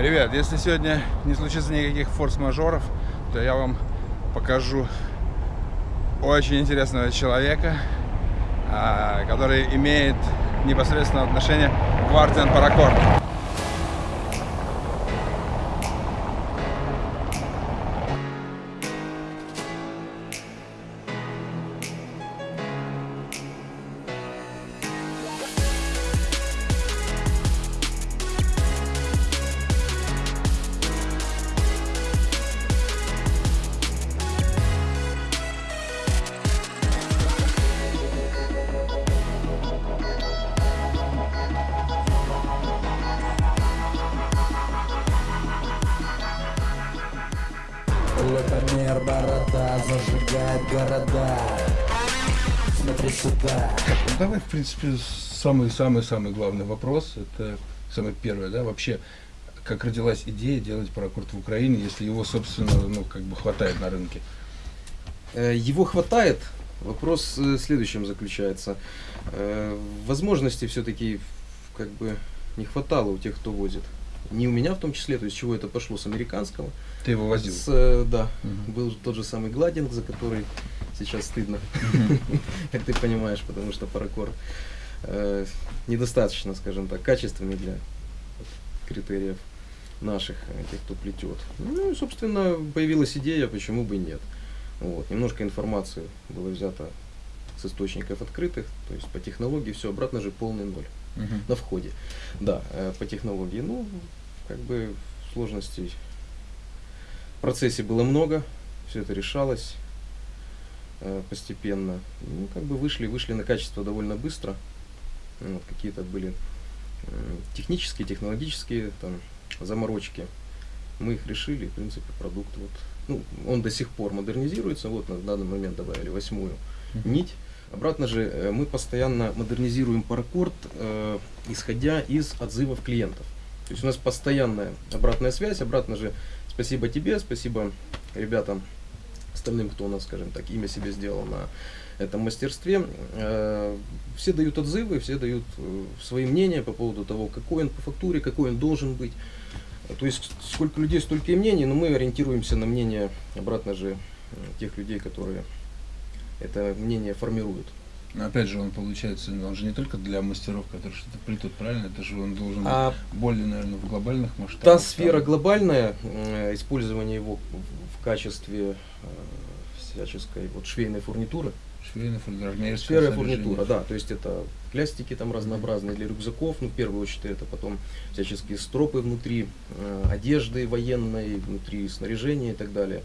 Ребят, если сегодня не случится никаких форс-мажоров, то я вам покажу очень интересного человека, а, который имеет непосредственное отношение к Guardian Paracord. Лютомер борода зажигает города Смотри сюда Ну, давай, в принципе, самый-самый-самый главный вопрос. Это самое первое, да, вообще, как родилась идея делать паракорд в Украине, если его, собственно, ну, как бы хватает на рынке? Э, Его хватает. Вопрос э, в следующем заключается. Э, Возможностей все-таки как бы не хватало у тех, кто возит. Не у меня в том числе, то есть чего это пошло с американского. Ты его возил? С, э, да, Мгм. был тот же самый гладинг, за который сейчас стыдно, как ты понимаешь, потому что паракор э, недостаточно, скажем так, качественный для критериев наших, э, тех, кто плетет. Ну и, собственно, появилась идея, почему бы и нет. Вот. Немножко информации было взято с источников открытых, то есть по технологии все, обратно же полный ноль Мгм. на входе. Да, по технологии. Ну, как бы сложностей в процессе было много, все это решалось э, постепенно. Ну, как бы вышли, вышли на качество довольно быстро. Ну, Вот, какие-то были м, технические, технологические там, заморочки. Мы их решили, в принципе, продукт вот. Ну, он до сих пор модернизируется. Вот на данный момент добавили восьмую нить. Обратно же э, мы постоянно модернизируем паракорд, э, исходя из отзывов клиентов. То есть у нас постоянная обратная связь. Обратно же спасибо тебе, спасибо ребятам, остальным, кто у нас, скажем так, имя себе сделал на этом мастерстве. Э, Все дают отзывы, все дают э, свои мнения по поводу того, какой он по фактуре, какой он должен быть. То есть сколько людей, столько и мнений, но мы ориентируемся на мнение, обратно же, э, тех людей, которые это мнение формируют. Но опять же, он получается, он же не только для мастеров, которые что-то плетут, правильно? Это же он должен А более, наверное, в глобальных масштабах. та сфера там. глобальная, э, использование его в- качестве э, всяческой вот швейной фурнитуры, Швейная фурнитура, Сфера фурнитура, да, то есть это плястики там разнообразные для рюкзаков, ну в первую очередь это потом всяческие стропы внутри, э, одежды военной, внутри снаряжения и так далее.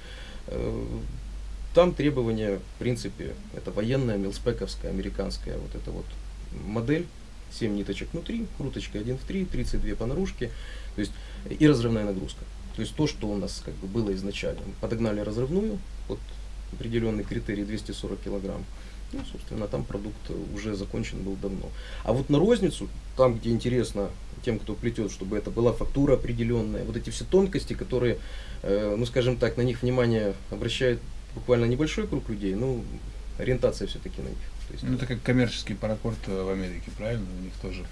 Там требования, в принципе, это военная, милспековская, американская вот эта вот модель, 7 ниточек внутри, круточка 1 в 3, 32 по наружке, то есть и разрывная нагрузка. То есть то, что у нас как бы было изначально. Подогнали разрывную, вот определенный критерий 240 килограмм. Ну, собственно, там продукт уже закончен был давно. А вот на розницу, там, где интересно тем, кто плетет, чтобы это была фактура определенная, вот эти все тонкости, которые, э, ну, скажем так, на них внимание обращает буквально небольшой круг людей, ну, ориентация все-таки на них. То есть, Ну, это как коммерческий паракорд э, в Америке, правильно? У них тоже.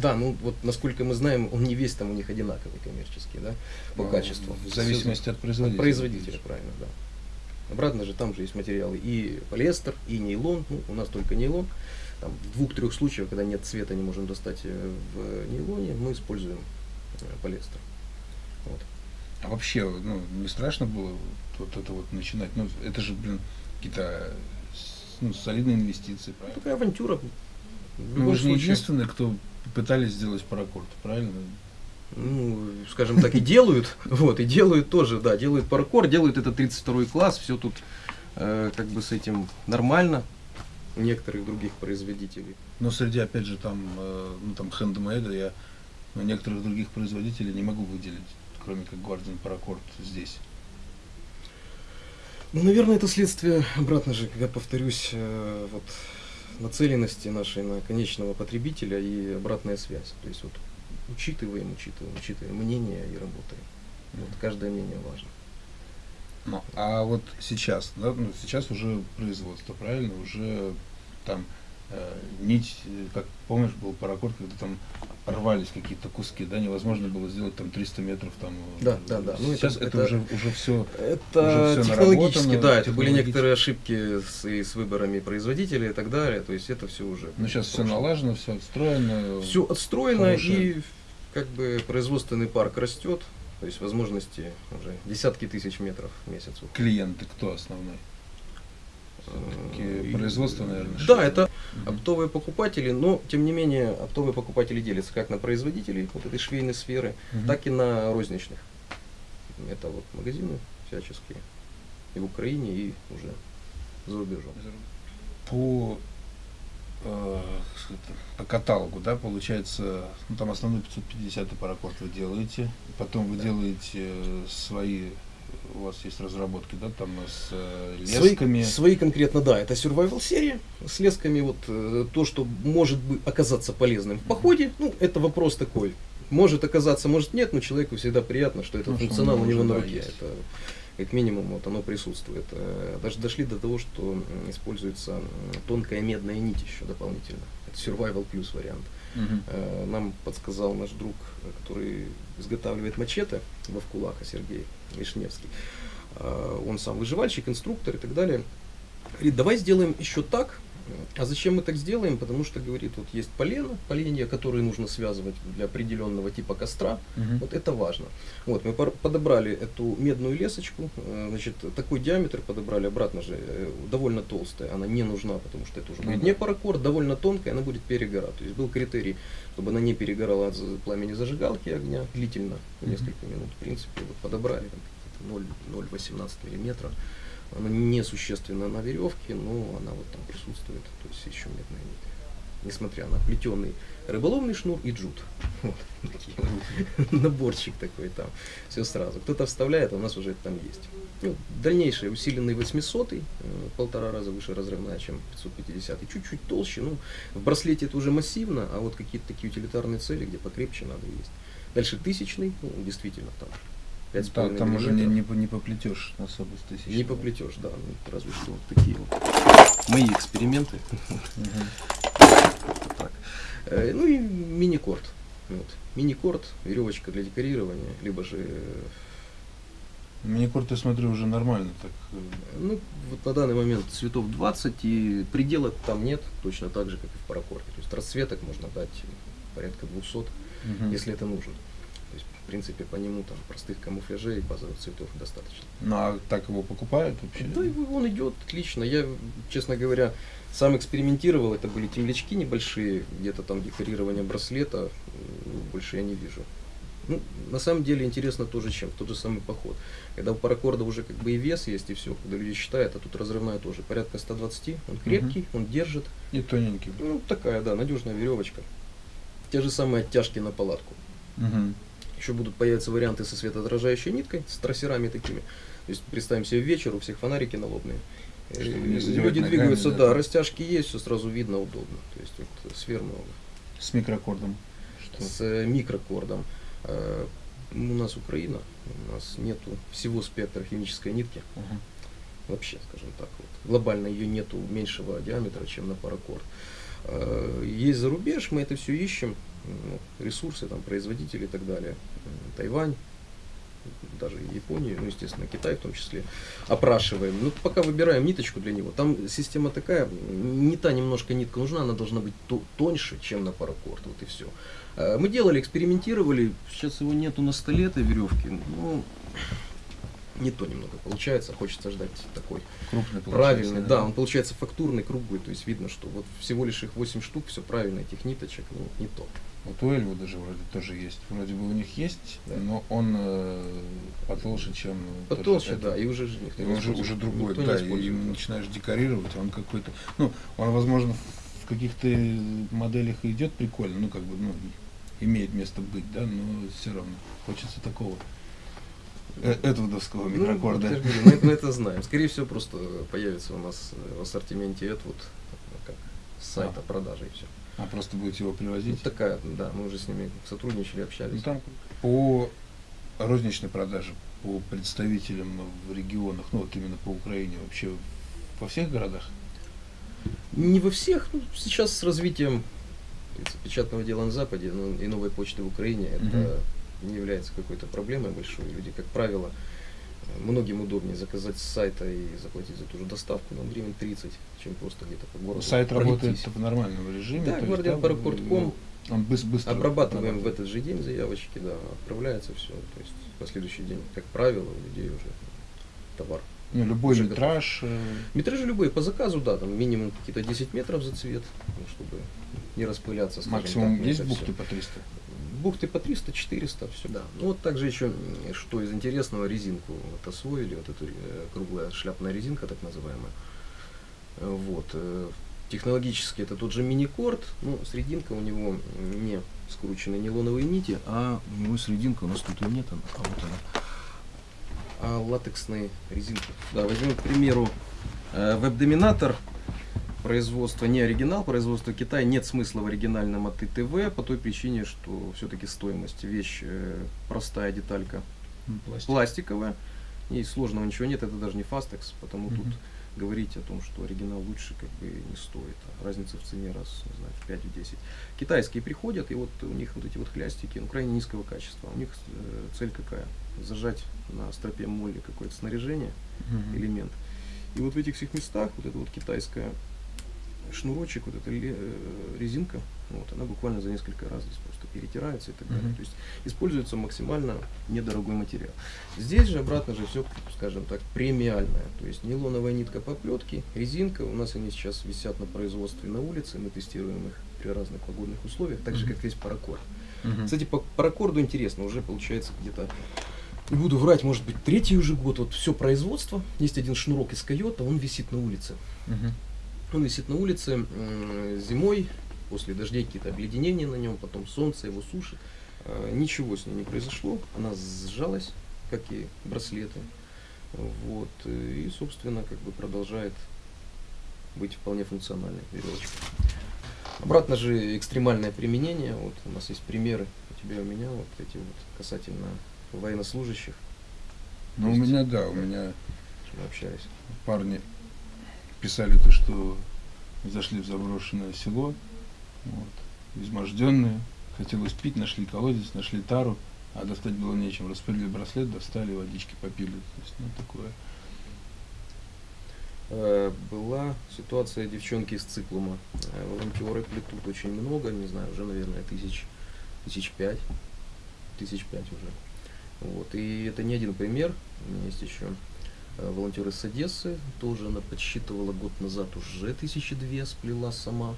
Да, ну вот насколько мы знаем, он не весь там у них одинаковый коммерческий, да, по Ну, качеству. В зависимости от От производителя. производителя, правильно, да. Обратно же там же есть материалы и полиэстер, и нейлон. Ну, у нас только нейлон. Там, в двух-трех случаях, когда нет цвета, не можем достать э, в нейлоне, мы используем э, полиэстер. Вот. А вообще, ну, не страшно было вот это вот начинать? Ну, это же, блин, какие-то ну, солидные инвестиции, правильно? Такая авантюра. Ну, вы же не единственные, кто пытались сделать паракорд, правильно? ну, скажем так, и делают, вот, и делают тоже, да, делают паркур, делают это 32 класс, все тут э, как бы с этим нормально у некоторых других производителей. Но среди, опять же, там, э, ну, там, хендмейда я ну, некоторых других производителей не могу выделить, кроме как Guardian Paracord здесь. Ну, наверное, это следствие, обратно же, я повторюсь, э, вот нацеленности нашей на конечного потребителя и обратная связь. То есть вот учитываем, учитываем, учитываем мнение и работаем. Вот каждое мнение важно. Ну, а вот сейчас, да, ну, сейчас уже производство, правильно? Уже там нить, э, как помнишь, был паракорд, когда там рвались какие-то куски, да, невозможно было сделать там 300 метров там. Да, да, да. Ну, Сейчас это, это, уже, уже все. Это уже технологически, да, это были некоторые ошибки с, и с выборами производителей и так далее, то есть это все уже. Ну сейчас все налажено, все отстроено. Все отстроено хорошее. и как бы производственный парк растет, то есть возможности уже десятки тысяч метров в месяц. Клиенты кто основной? Такие производства, наверное. Да, это оптовые покупатели, но тем не менее оптовые покупатели делятся как на производителей вот этой швейной сферы, угу. так и на розничных. Это вот магазины всяческие и в Украине, и уже за рубежом. По, э, по каталогу, да, получается, ну, там основной 550 паракорд вы делаете, потом вы да. делаете свои у вас есть разработки, да, там с э, лесками? Свои, свои конкретно, да, это survival серия с лесками, вот э, то, что может быть оказаться полезным в походе, ну, это вопрос такой. Может оказаться, может нет, но человеку всегда приятно, что этот ну, функционал у него на руке. Есть. Это как минимум вот оно присутствует. Э, даже дошли до того, что используется тонкая медная нить еще дополнительно. Это survival плюс вариант. Угу. Нам подсказал наш друг, который изготавливает мачете во Вкулаха, Сергей Вишневский. Э, он сам выживальщик, инструктор и так далее. Говорит, давай сделаем еще так, а зачем мы так сделаем? Потому что, говорит, вот есть полено, поленья, которые нужно связывать для определенного типа костра. Угу. Вот это важно. Вот, мы подобрали эту медную лесочку, э, значит, такой диаметр подобрали, обратно же, э, довольно толстая, она не нужна, потому что это уже будет не паракорд, довольно тонкая, она будет перегорать. То есть был критерий, чтобы она не перегорала от пламени зажигалки огня длительно, несколько минут. В принципе, вот подобрали 0,18 миллиметра она несущественна на веревке, но она вот там присутствует, то есть еще медная нить. Несмотря на плетеный рыболовный шнур и джут. Вот, такие вот. Наборчик такой там. Все сразу. Кто-то вставляет, а у нас уже это там есть. Ну, дальнейший усиленный 800 э, полтора раза выше разрывная, чем 550 и чуть-чуть толще. Ну, в браслете это уже массивно, а вот какие-то такие утилитарные цели, где покрепче надо есть. Дальше тысячный, ну, действительно там 5,5 там, там уже не, не, не поплетешь особо с тысячи. Не поплетешь, да. Ну, разве что вот такие вот мои эксперименты. Э, ну и мини-корд. Вот. Мини-корд, веревочка для декорирования, либо же... Э, мини-корд, я смотрю, уже нормально так. Э, ну, вот на данный момент цветов 20, и предела там нет, точно так же, как и в паракорде. То есть расцветок можно дать порядка 200, угу. если это нужно принципе, по нему там простых камуфляжей и базовых цветов достаточно. Ну а так его покупают вообще? Да, он идет отлично. Я, честно говоря, сам экспериментировал, это были темлячки небольшие, где-то там декорирование браслета, больше я не вижу. Ну, на самом деле интересно тоже чем, тот же самый поход. Когда у паракорда уже как бы и вес есть, и все, когда люди считают, а тут разрывная тоже, порядка 120, он крепкий, угу. он держит. И тоненький. Ну, такая, да, надежная веревочка. Те же самые оттяжки на палатку. Угу. Еще будут появиться варианты со светоотражающей ниткой, с трассерами такими. То есть представим себе вечер, у всех фонарики налобные. Люди двигаются, ногами, да, да, растяжки есть, все сразу видно, удобно. То есть вот сфер много. С микрокордом? Что? С э, микрокордом. Э, у нас Украина, у нас нету всего спектра химической нитки. Угу. Вообще, скажем так, вот. глобально ее нету меньшего диаметра, чем на паракорд. Э, есть за рубеж, мы это все ищем, ну, ресурсы, там, производители и так далее. Тайвань, даже Японию, ну, естественно, Китай в том числе, опрашиваем. Ну, пока выбираем ниточку для него. Там система такая, не та немножко нитка нужна, она должна быть тоньше, чем на паракорд, вот и все. А, мы делали, экспериментировали, сейчас его нету на столе этой веревки, ну, не то немного получается, хочется ждать такой крупный правильный, да. да, он получается фактурный, круглый, то есть видно, что вот всего лишь их 8 штук, все правильно, этих ниточек, ну, не то. Вот у Эльву даже вроде тоже есть. Вроде бы у них есть, да. но он э, потолще, чем... Потолще, да, и уже никто и не уже, уже другой, да, и начинаешь декорировать, он какой-то... Ну, он, возможно, в каких-то моделях идет прикольно, ну, как бы, ну, имеет место быть, да, но все равно хочется такого э, Эдвудовского ну, микрокорда. Ну, мы, мы это знаем. Скорее всего, просто появится у нас в ассортименте Эдвуд как сайта а. продажи и все. А просто будете его привозить? Ну, такая, да, мы уже с ними сотрудничали, общались. Ну, там по розничной продаже, по представителям в регионах, ну вот именно по Украине, вообще во всех городах? Не во всех. Ну, сейчас с развитием печатного дела на Западе ну, и новой почты в Украине это не является какой-то проблемой большой. Люди, как правило, многим удобнее заказать с сайта и заплатить за ту же доставку на гривен 30, чем просто где-то по городу. Сайт пройтись. работает в нормальном режиме. Да, есть гвардианпаракорд.ком. ну, Он быстро Обрабатываем в этот же день заявочки, да, отправляется все. То есть на следующий день, как правило, у людей уже товар. Ну, любой уже метраж. э, Метражи любые по заказу, да, там минимум какие-то 10 метров за цвет, ну, чтобы не распыляться. Максимум так, есть бухты по 300? Бухты по 300, 400, все, да. Ну вот также еще, что из интересного, резинку вот освоили, вот эту э, круглая шляпная резинка, так называемая. Э, Вот. э, Технологически это тот же мини-корд, но срединка у него не скручены нейлоновые нити, а у него срединка, у нас тут ее нет, она, а вот она. А латексные резинки. Да, возьмем, к примеру, веб-доминатор производства не оригинал, производства Китая. Нет смысла в оригинальном от ИТВ по той причине, что все-таки стоимость вещь э, простая деталька пластик. пластиковая. И сложного ничего нет, это даже не Fastex, потому Мгм. тут говорить о том, что оригинал лучше, как бы не стоит. А разница в цене раз, не знаю, в 5-10. Китайские приходят, и вот у них вот эти вот хлястики, ну, крайне низкого качества. У них э, цель какая? Зажать на стропе молли какое-то снаряжение, Мгм. элемент. И вот в этих всех местах вот эта вот китайская шнурочек, вот эта э, резинка, вот, она буквально за несколько раз здесь просто перетирается и так далее. Мгм. То есть используется максимально недорогой материал. Здесь же обратно же все, скажем так, премиальное. То есть нейлоновая нитка поплетки, резинка. У нас они сейчас висят на производстве на улице, мы тестируем их при разных погодных условиях, так же как есть паракорд. Мгм. Кстати, по паракорду интересно, уже получается где-то, не буду врать, может быть, третий уже год, вот все производство, есть один шнурок из койота, он висит на улице. Мгм. Он висит на улице зимой, после дождей какие-то обледенения на нем, потом солнце его сушит. А, Ничего с ней не произошло, она сжалась, как и браслеты. Вот, и, собственно, как бы продолжает быть вполне функциональной веревочкой. Обратно же экстремальное применение. Вот у нас есть примеры у тебя у меня, вот эти вот касательно военнослужащих, Ну, у меня, да, у меня общались. парни писали то, что зашли в заброшенное село, вот, изможденные, хотелось пить, нашли колодец, нашли тару, а достать было нечем. Распылили браслет, достали, водички попили. То есть, ну, такое. Э, Была ситуация девчонки из циклума. Э, Волонтеры плетут очень много, не знаю, уже, наверное, тысяч, тысяч пять. Тысяч пять уже. Вот. И это не один пример. У меня есть еще э, волонтер из Одессы. Тоже она подсчитывала год назад уже тысячи две, сплела сама.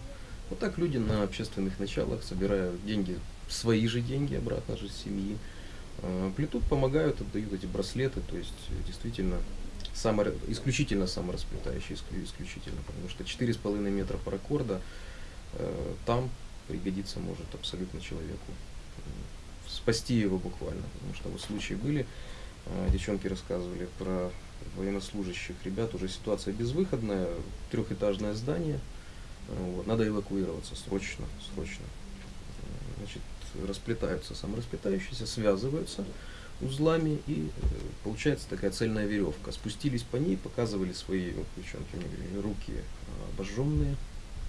Вот так люди на общественных началах, собирая деньги, свои же деньги обратно же с семьи, э, плетут, помогают, отдают эти браслеты. То есть э, действительно само, исключительно саморасплетающий, исклю- исключительно, потому что 4,5 метра паракорда там пригодиться может абсолютно человеку. Спасти его буквально, потому что вот случаи были, девчонки рассказывали про военнослужащих ребят, уже ситуация безвыходная, трехэтажное здание, вот, надо эвакуироваться срочно, срочно. Значит, расплетаются саморасплетающиеся, связываются, узлами и э, получается такая цельная веревка. Спустились по ней, показывали свои девчонки, мне говорили, руки обожженные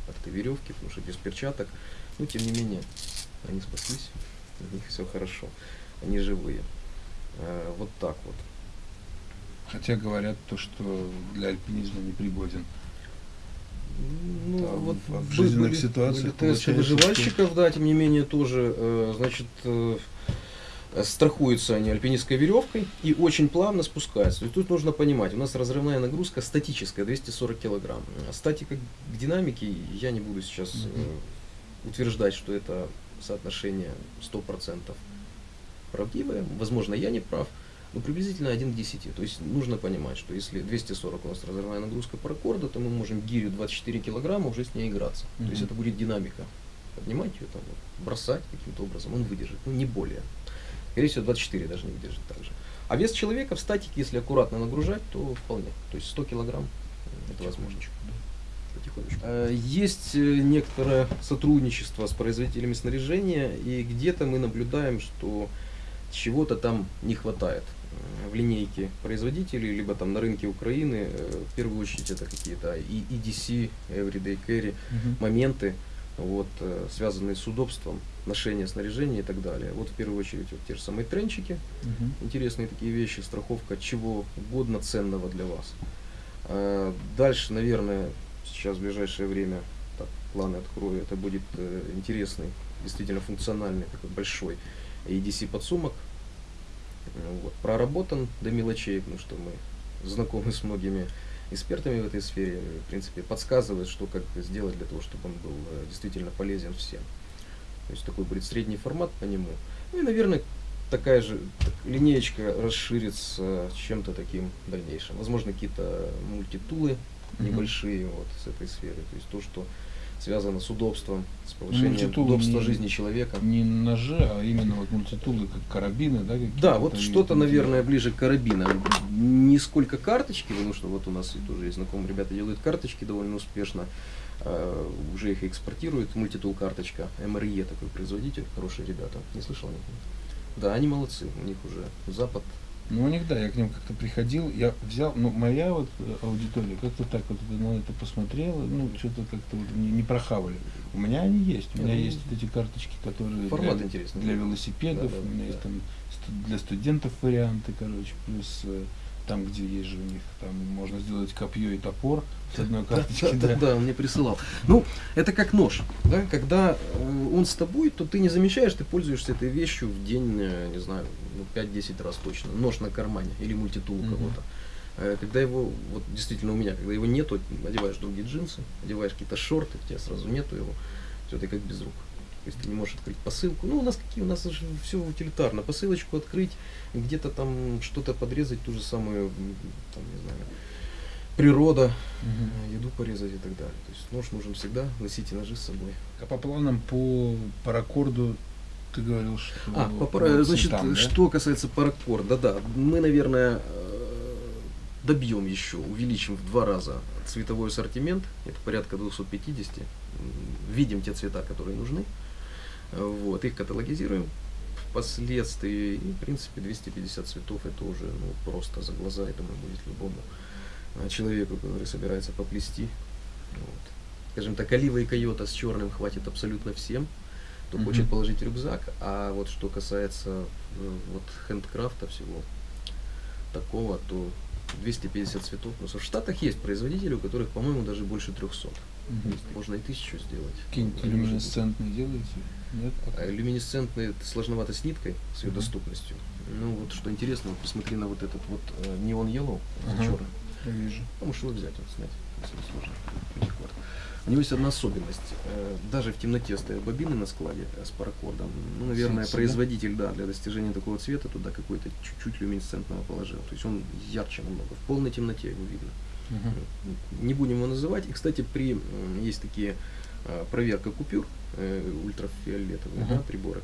от этой веревки, потому что без перчаток. Но тем не менее, они спаслись, у них все хорошо, они живые. Э, Вот так вот. Хотя говорят то, что для альпинизма не пригоден. Ну, Там вот в- жизненных были- ситуациях были тесты выживальщиков, да, тем не менее тоже, э, значит, э, э, страхуются они альпинистской веревкой и очень плавно спускаются. Есть тут нужно понимать, у нас разрывная нагрузка статическая, 240 килограмм. Статика к динамике, я не буду сейчас э, утверждать, что это соотношение 100% правдивое. Возможно, я не прав. Но приблизительно 1 к 10. То есть нужно понимать, что если 240 у нас разрывная нагрузка паракорда, то мы можем гирю 24 килограмма уже с ней играться. То есть это будет динамика. Поднимать ее, там, вот, бросать каким-то образом, он выдержит. Ну, не более. Скорее всего, 24 даже не выдержит так же. А вес человека в статике, если аккуратно нагружать, то вполне. То есть 100 килограмм э, это возможно. Э, Есть э, некоторое сотрудничество с производителями снаряжения, и где-то мы наблюдаем, что чего-то там не хватает в линейке производителей, либо там на рынке Украины, э, в первую очередь это какие-то и EDC, Everyday Carry, Мгм. моменты, вот, э, связанные с удобством, ношения снаряжения и так далее. Вот в первую очередь вот те же самые тренчики, Мгм. интересные такие вещи, страховка чего угодно ценного для вас. А, Дальше, наверное, сейчас в ближайшее время, так, планы открою, это будет э, интересный, действительно функциональный, такой большой EDC подсумок. Э, Вот, проработан до мелочей, потому что мы знакомы с многими экспертами в этой сфере, в принципе, подсказывает, что как сделать для того, чтобы он был э, действительно полезен всем. То есть такой будет средний формат по нему. Ну и, наверное, такая же так, линеечка расширится чем-то таким в дальнейшем. Возможно, какие-то мультитулы Мгм. небольшие вот с этой сферы. То есть то, что связано с удобством, с повышением мультитулы удобства не- жизни человека. Не ножи, а именно вот мультитулы, как карабины, да? Да, вот что-то, наверное, ближе к карабинам. Не сколько карточки, потому что вот у нас тоже есть знакомые ребята делают карточки довольно успешно. А, уже их экспортируют. Мультитул карточка. МРЕ такой производитель. Хорошие ребята. Не слышал о них? Да, они молодцы. У них уже Запад. Ну, у них, да, я к ним как-то приходил, я взял, ну, моя вот э, аудитория как-то так вот на это посмотрела, ну, что-то как-то вот не, не прохавали. У меня они есть, у меня Ну, есть вот эти карточки, которые Формат для, интересный. для велосипедов, Да, да, у меня да. есть там для студентов варианты, короче, плюс э, там, где есть же у них, там можно сделать копье и топор с одной карточки, да, да, да, он мне присылал. Ну, это как нож, да, когда э, он с тобой, то ты не замечаешь, ты пользуешься этой вещью в день, э, не знаю, ну, 5-10 раз точно. Нож на кармане или мультитул у кого-то. Э, Когда его, вот действительно у меня, когда его нету, одеваешь другие джинсы, одеваешь какие-то шорты, у тебя сразу нету его, все, ты как без рук. То есть ты не можешь открыть посылку. Ну, у нас какие, у нас же все утилитарно. Посылочку открыть, где-то там что-то подрезать, ту же самую, там, не знаю, природа, э, еду порезать и так далее. То есть нож нужен всегда, носите ножи с собой. А по планам по паракорду ты говорил, что А, по пара- значит, цветам, да? что касается паракорда, да, мы, наверное, э, добьем еще, увеличим в два раза цветовой ассортимент, это порядка 250, М, видим те цвета, которые нужны, вот, их каталогизируем впоследствии, и, в принципе, 250 цветов, это уже, ну, просто за глаза, я думаю, будет любому э, человеку, который собирается поплести, вот. Скажем так, олива и койота с черным хватит абсолютно всем, кто Мгм. хочет положить рюкзак, а вот что касается э, вот хендкрафта всего такого, то 250 цветов. Ну, в Штатах есть производители, у которых, по-моему, даже больше 300. То есть можно и тысячу сделать. Какие-нибудь люминесцентные делаете? Нет? а люминесцентные это сложновато с ниткой, с ее Мгм. доступностью. Ну вот что интересно, вот посмотри на вот этот вот э, неон yellow, Ага. черный. Я вижу. А можешь его взять, вот снять, если не сложно. У него есть одна особенность. Э, Даже в темноте стоят бобины на складе э, с паракордом. Ну, наверное, да? производитель, да, для достижения такого цвета туда какой-то чуть-чуть люминесцентного положил. То есть он ярче намного. В полной темноте его видно. Не будем его называть. И, кстати, при есть такие э, проверка купюр э, ультрафиолетовые Ага. да, приборы.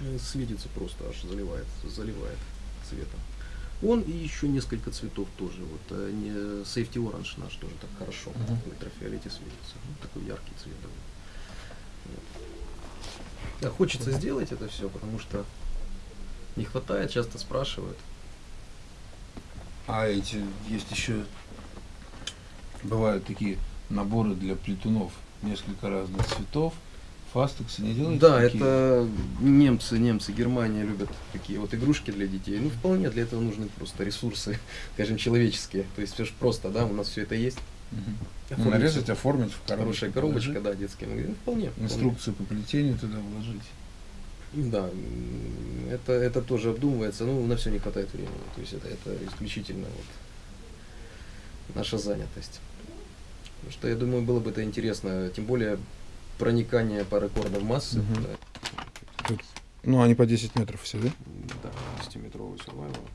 Э, Светится просто, аж заливает, заливает цветом. Он и еще несколько цветов тоже. Вот э, не Safety Orange наш тоже так хорошо Ага. в ультрафиолете светится. Ну, такой яркий цвет. Да, хочется сделать это все, потому что не хватает, часто спрашивают. А эти есть еще бывают такие наборы для плетунов, несколько разных цветов. Фастексы не делаете? Да, такие? это немцы, немцы, Германия любят такие вот игрушки для детей. Ну, вполне для этого нужны просто ресурсы, скажем, человеческие. То есть все же просто, да, у нас все это есть. Ну, Оформить нарезать, оформить в коробочку. Хорошая коробочка, положить, да, детская. Ну, вполне. вполне. Инструкцию по плетению туда вложить. Да, это, это тоже обдумывается, но на все не хватает времени. То есть это, это исключительно вот наша занятость. Потому что я думаю, было бы это интересно, тем более проникание паракорда в массы. Мгм. Да, Ну, они по 10 метров все, да? да 10-метровый survival.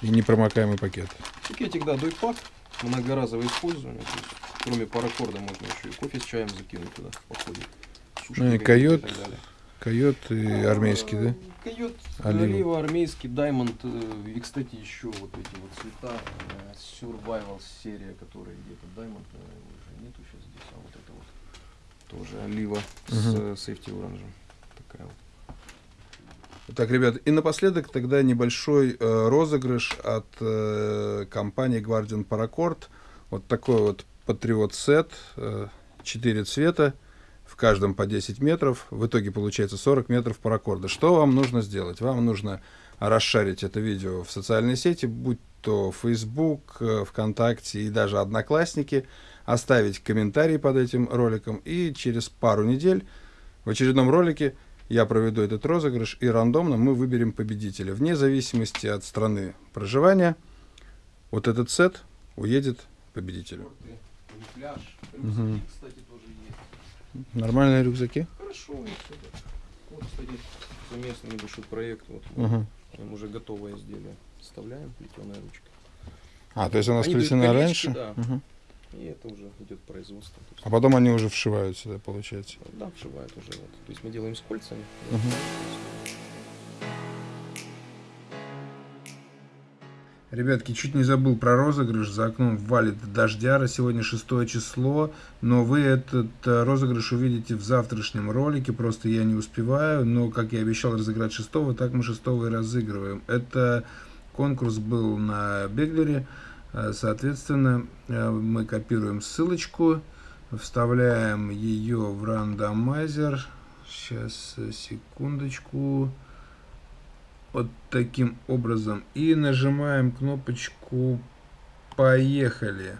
И непромокаемый пакет. Пакетик, да, дойпак, многоразовое использование. То есть, кроме паракорда можно еще и кофе с чаем закинуть туда походе. Ну и койот, далее. Койот и армейский, да? Э, Койот, Олива. армейский, даймонд. э, И, кстати, еще вот эти вот цвета. э, Survival серия, которая где-то даймонд, наверное, уже нету сейчас здесь, а вот это вот тоже олива с Мгм. э, safety оранжем. Такая вот. Так, ребят, и напоследок тогда небольшой э, розыгрыш от э, компании Guardian Paracord. Вот такой вот патриот сет, э, 4 цвета, в каждом по 10 метров. В итоге получается 40 метров паракорда. Что вам нужно сделать? Вам нужно расшарить это видео в социальные сети, будь то Facebook, э, ВКонтакте и даже Одноклассники, оставить комментарий под этим роликом, и через пару недель в очередном ролике я проведу этот розыгрыш, и рандомно мы выберем победителя. Вне зависимости от страны проживания, вот этот сет уедет победителю. Мгм. Нормальные рюкзаки? Хорошо, вот кстати, совместный небольшой проект. Вот, Мгм. прям уже готовое изделие. Вставляем плетеная ручка. А, то есть она сплетена раньше? да. Мгм. И это уже идет производство. А потом они уже вшивают сюда, получается. Да, вшивают уже. Вот. То есть мы делаем с кольцами. Мгм. Ребятки, чуть не забыл про розыгрыш. За окном валит дождяра. Сегодня 6 число. Но вы этот э, розыгрыш увидите в завтрашнем ролике. Просто я не успеваю. Но, как я обещал разыграть 6 так мы 6 и разыгрываем. Это конкурс был на Беглере. Э, Соответственно, э, мы копируем ссылочку. Вставляем ее в рандомайзер. Сейчас, э, секундочку вот таким образом. И нажимаем кнопочку поехали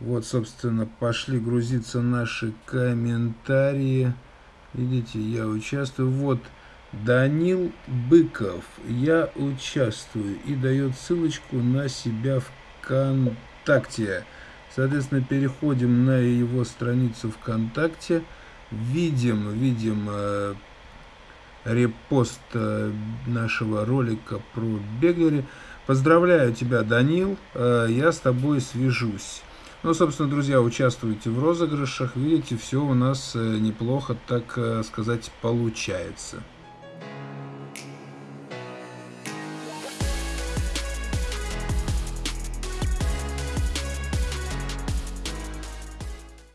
вот собственно пошли грузиться наши комментарии. Видите я участвую. Вот данил быков. Я участвую. И дает ссылочку на себя вконтакте. Соответственно переходим на его страницу вконтакте. Видим видим э, репост э, нашего ролика про Беглере. Поздравляю тебя, Данил, э, я с тобой свяжусь. Ну, собственно, друзья, участвуйте в розыгрышах. Видите, все у нас э, неплохо, так сказать, получается.